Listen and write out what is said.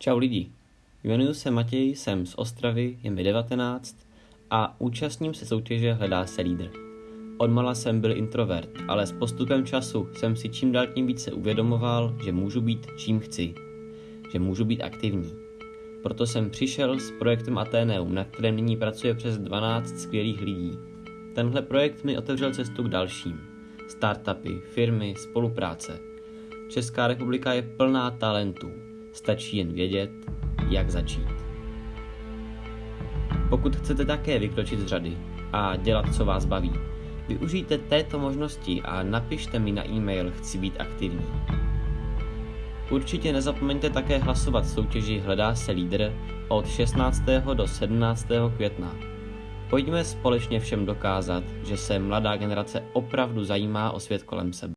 Čau lidi, jmenuji se Matěj, jsem z Ostravy, je mi 19 a účastním se soutěže Hledá se lídr. Odmala jsem byl introvert, ale s postupem času jsem si čím dál tím více uvědomoval, že můžu být čím chci, že můžu být aktivní. Proto jsem přišel s projektem Ateneum, na kterém nyní pracuje přes 12 skvělých lidí. Tenhle projekt mi otevřel cestu k dalším. Startupy, firmy, spolupráce. Česká republika je plná talentů. Stačí jen vědět, jak začít. Pokud chcete také vykročit z řady a dělat, co vás baví, využijte této možnosti a napište mi na e-mail Chci být aktivní. Určitě nezapomeňte také hlasovat v soutěži Hledá se lídr od 16. do 17. května. Pojďme společně všem dokázat, že se mladá generace opravdu zajímá o svět kolem sebe.